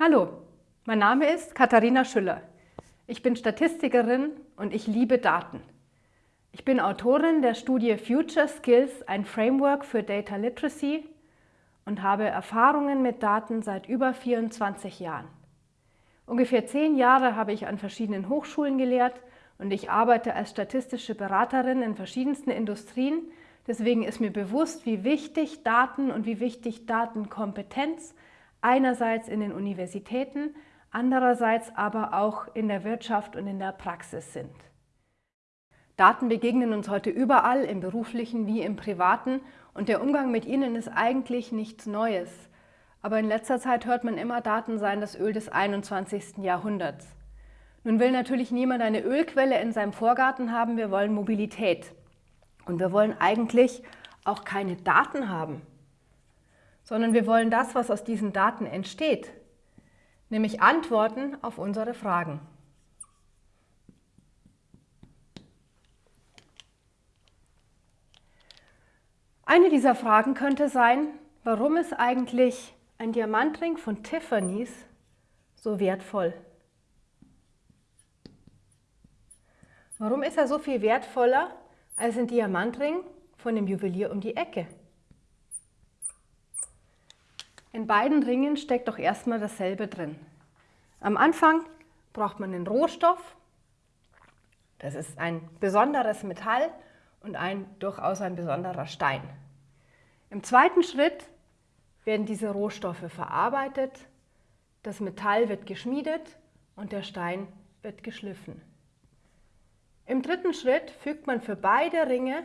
Hallo, mein Name ist Katharina Schüller. Ich bin Statistikerin und ich liebe Daten. Ich bin Autorin der Studie Future Skills, ein Framework für Data Literacy und habe Erfahrungen mit Daten seit über 24 Jahren. Ungefähr zehn Jahre habe ich an verschiedenen Hochschulen gelehrt und ich arbeite als statistische Beraterin in verschiedensten Industrien. Deswegen ist mir bewusst, wie wichtig Daten und wie wichtig Datenkompetenz einerseits in den Universitäten, andererseits aber auch in der Wirtschaft und in der Praxis sind. Daten begegnen uns heute überall, im beruflichen wie im privaten und der Umgang mit ihnen ist eigentlich nichts Neues. Aber in letzter Zeit hört man immer, Daten seien das Öl des 21. Jahrhunderts. Nun will natürlich niemand eine Ölquelle in seinem Vorgarten haben, wir wollen Mobilität. Und wir wollen eigentlich auch keine Daten haben sondern wir wollen das, was aus diesen Daten entsteht, nämlich Antworten auf unsere Fragen. Eine dieser Fragen könnte sein, warum ist eigentlich ein Diamantring von Tiffany's so wertvoll? Warum ist er so viel wertvoller als ein Diamantring von dem Juwelier um die Ecke? In beiden Ringen steckt doch erstmal dasselbe drin. Am Anfang braucht man den Rohstoff, das ist ein besonderes Metall und ein durchaus ein besonderer Stein. Im zweiten Schritt werden diese Rohstoffe verarbeitet, das Metall wird geschmiedet und der Stein wird geschliffen. Im dritten Schritt fügt man für beide Ringe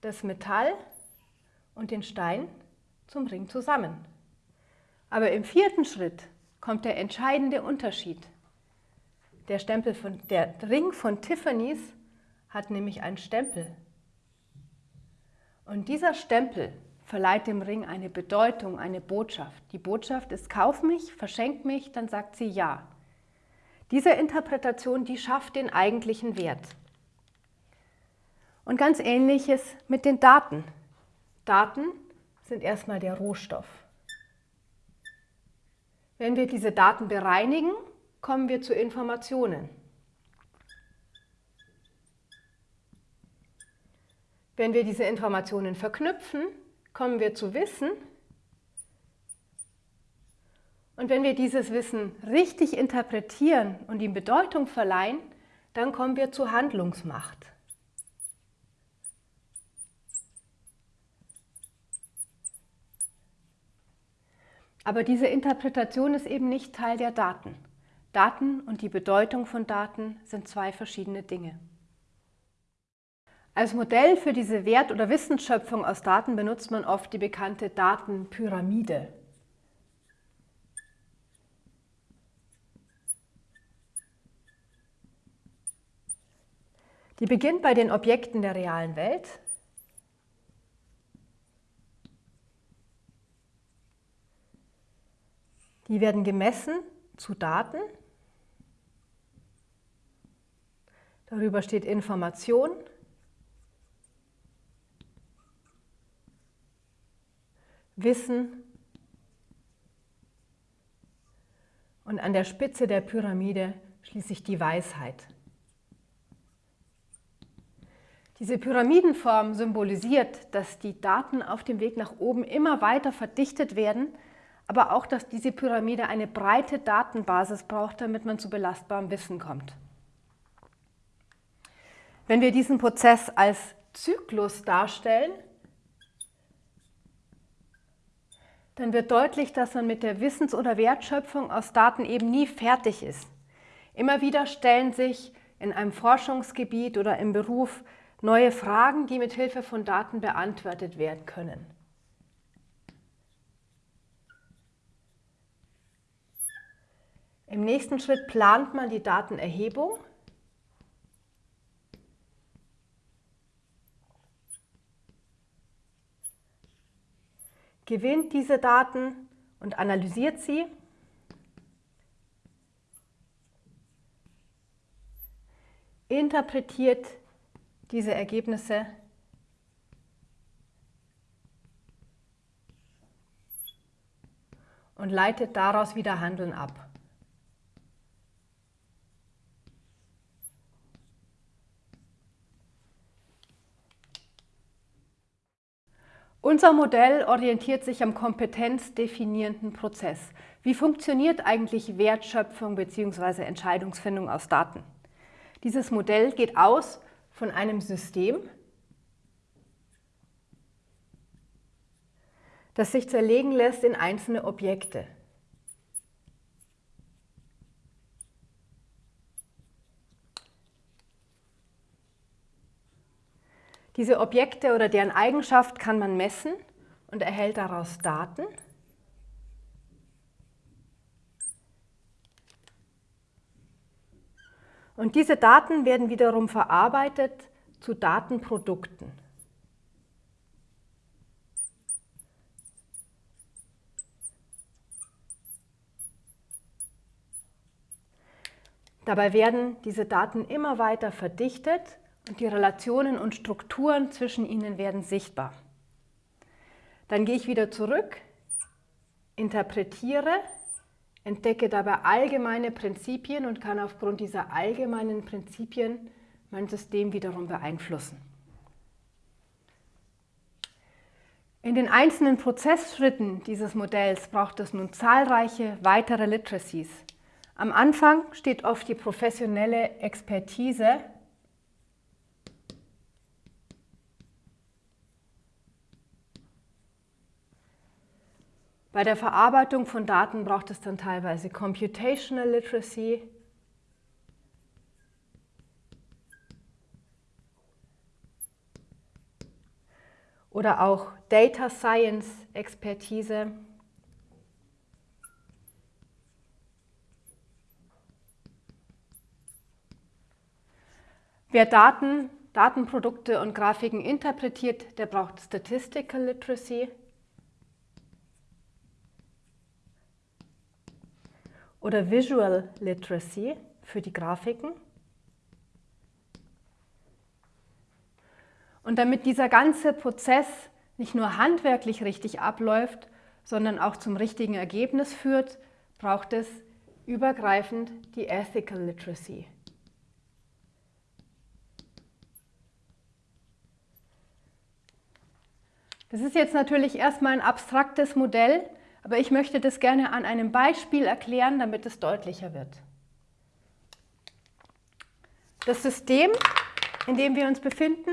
das Metall und den Stein zum Ring zusammen. Aber im vierten Schritt kommt der entscheidende Unterschied. Der, Stempel von, der Ring von Tiffany's hat nämlich einen Stempel. Und dieser Stempel verleiht dem Ring eine Bedeutung, eine Botschaft. Die Botschaft ist, kauf mich, verschenk mich, dann sagt sie ja. Diese Interpretation, die schafft den eigentlichen Wert. Und ganz ähnliches mit den Daten. Daten sind erstmal der Rohstoff. Wenn wir diese Daten bereinigen, kommen wir zu Informationen. Wenn wir diese Informationen verknüpfen, kommen wir zu Wissen. Und wenn wir dieses Wissen richtig interpretieren und ihm Bedeutung verleihen, dann kommen wir zu Handlungsmacht. Aber diese Interpretation ist eben nicht Teil der Daten. Daten und die Bedeutung von Daten sind zwei verschiedene Dinge. Als Modell für diese Wert- oder Wissensschöpfung aus Daten benutzt man oft die bekannte Datenpyramide. Die beginnt bei den Objekten der realen Welt, Die werden gemessen zu Daten. Darüber steht Information. Wissen und an der Spitze der Pyramide schließlich die Weisheit. Diese Pyramidenform symbolisiert, dass die Daten auf dem Weg nach oben immer weiter verdichtet werden aber auch, dass diese Pyramide eine breite Datenbasis braucht, damit man zu belastbarem Wissen kommt. Wenn wir diesen Prozess als Zyklus darstellen, dann wird deutlich, dass man mit der Wissens- oder Wertschöpfung aus Daten eben nie fertig ist. Immer wieder stellen sich in einem Forschungsgebiet oder im Beruf neue Fragen, die mit Hilfe von Daten beantwortet werden können. Im nächsten Schritt plant man die Datenerhebung. gewinnt diese Daten und analysiert sie. interpretiert diese Ergebnisse und leitet daraus wieder Handeln ab. Unser Modell orientiert sich am kompetenzdefinierenden Prozess. Wie funktioniert eigentlich Wertschöpfung bzw. Entscheidungsfindung aus Daten? Dieses Modell geht aus von einem System, das sich zerlegen lässt in einzelne Objekte. Diese Objekte oder deren Eigenschaft kann man messen und erhält daraus Daten. Und diese Daten werden wiederum verarbeitet zu Datenprodukten. Dabei werden diese Daten immer weiter verdichtet die Relationen und Strukturen zwischen ihnen werden sichtbar. Dann gehe ich wieder zurück, interpretiere, entdecke dabei allgemeine Prinzipien und kann aufgrund dieser allgemeinen Prinzipien mein System wiederum beeinflussen. In den einzelnen Prozessschritten dieses Modells braucht es nun zahlreiche weitere Literacies. Am Anfang steht oft die professionelle Expertise Bei der Verarbeitung von Daten braucht es dann teilweise Computational Literacy, oder auch Data Science Expertise. Wer Daten, Datenprodukte und Grafiken interpretiert, der braucht Statistical Literacy. Oder Visual Literacy für die Grafiken. Und damit dieser ganze Prozess nicht nur handwerklich richtig abläuft, sondern auch zum richtigen Ergebnis führt, braucht es übergreifend die Ethical Literacy. Das ist jetzt natürlich erstmal ein abstraktes Modell, aber ich möchte das gerne an einem Beispiel erklären, damit es deutlicher wird. Das System, in dem wir uns befinden,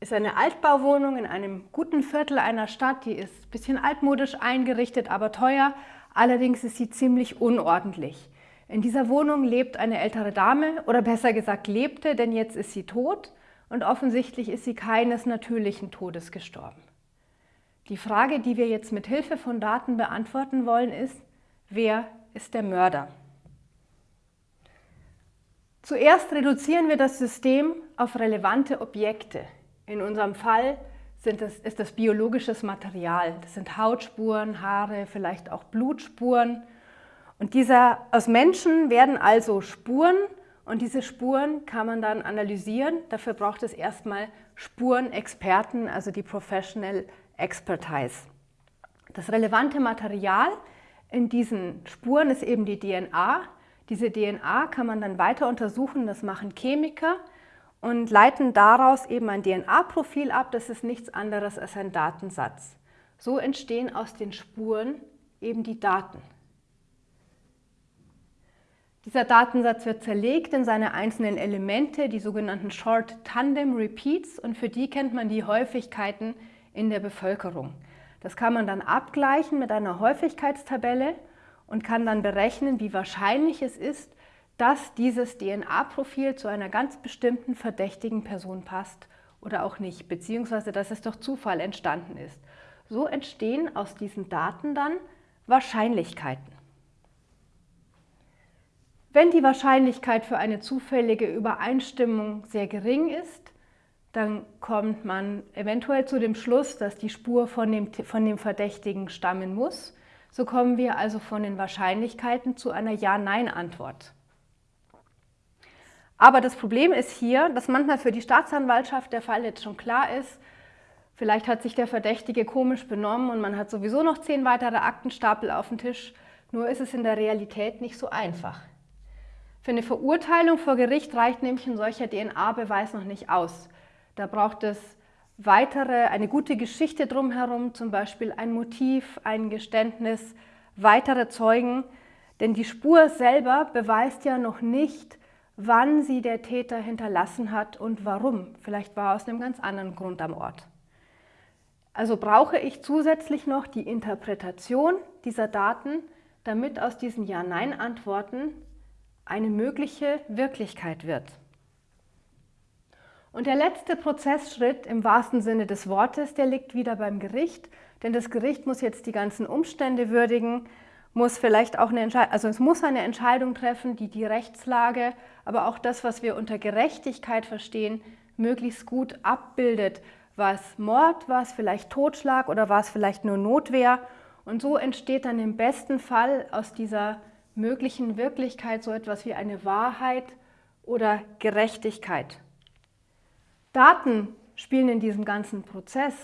ist eine Altbauwohnung in einem guten Viertel einer Stadt. Die ist ein bisschen altmodisch eingerichtet, aber teuer. Allerdings ist sie ziemlich unordentlich. In dieser Wohnung lebt eine ältere Dame, oder besser gesagt lebte, denn jetzt ist sie tot und offensichtlich ist sie keines natürlichen Todes gestorben. Die Frage, die wir jetzt mit Hilfe von Daten beantworten wollen, ist, wer ist der Mörder? Zuerst reduzieren wir das System auf relevante Objekte. In unserem Fall das, ist das biologisches Material. Das sind Hautspuren, Haare, vielleicht auch Blutspuren. Und dieser, aus Menschen werden also Spuren und diese Spuren kann man dann analysieren. Dafür braucht es erstmal Spurenexperten, also die Professional Expertise. Das relevante Material in diesen Spuren ist eben die DNA. Diese DNA kann man dann weiter untersuchen, das machen Chemiker und leiten daraus eben ein DNA-Profil ab, das ist nichts anderes als ein Datensatz. So entstehen aus den Spuren eben die Daten. Dieser Datensatz wird zerlegt in seine einzelnen Elemente, die sogenannten Short Tandem Repeats und für die kennt man die Häufigkeiten in der Bevölkerung. Das kann man dann abgleichen mit einer Häufigkeitstabelle und kann dann berechnen, wie wahrscheinlich es ist, dass dieses DNA-Profil zu einer ganz bestimmten verdächtigen Person passt oder auch nicht, beziehungsweise dass es durch Zufall entstanden ist. So entstehen aus diesen Daten dann Wahrscheinlichkeiten. Wenn die Wahrscheinlichkeit für eine zufällige Übereinstimmung sehr gering ist, dann kommt man eventuell zu dem Schluss, dass die Spur von dem, von dem Verdächtigen stammen muss. So kommen wir also von den Wahrscheinlichkeiten zu einer Ja-Nein-Antwort. Aber das Problem ist hier, dass manchmal für die Staatsanwaltschaft der Fall jetzt schon klar ist, Vielleicht hat sich der Verdächtige komisch benommen und man hat sowieso noch zehn weitere Aktenstapel auf dem Tisch, nur ist es in der Realität nicht so einfach. Für eine Verurteilung vor Gericht reicht nämlich ein solcher DNA-Beweis noch nicht aus. Da braucht es weitere, eine gute Geschichte drumherum, zum Beispiel ein Motiv, ein Geständnis, weitere Zeugen, denn die Spur selber beweist ja noch nicht, wann sie der Täter hinterlassen hat und warum. Vielleicht war er aus einem ganz anderen Grund am Ort. Also brauche ich zusätzlich noch die Interpretation dieser Daten, damit aus diesen Ja-Nein-Antworten eine mögliche Wirklichkeit wird. Und der letzte Prozessschritt im wahrsten Sinne des Wortes, der liegt wieder beim Gericht, denn das Gericht muss jetzt die ganzen Umstände würdigen, muss vielleicht auch eine Entscheidung, also es muss eine Entscheidung treffen, die die Rechtslage, aber auch das, was wir unter Gerechtigkeit verstehen, möglichst gut abbildet. War es Mord, war es vielleicht Totschlag oder war es vielleicht nur Notwehr? Und so entsteht dann im besten Fall aus dieser möglichen Wirklichkeit so etwas wie eine Wahrheit oder Gerechtigkeit. Daten spielen in diesem ganzen Prozess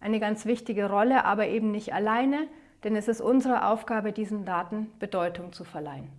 eine ganz wichtige Rolle, aber eben nicht alleine, denn es ist unsere Aufgabe, diesen Daten Bedeutung zu verleihen.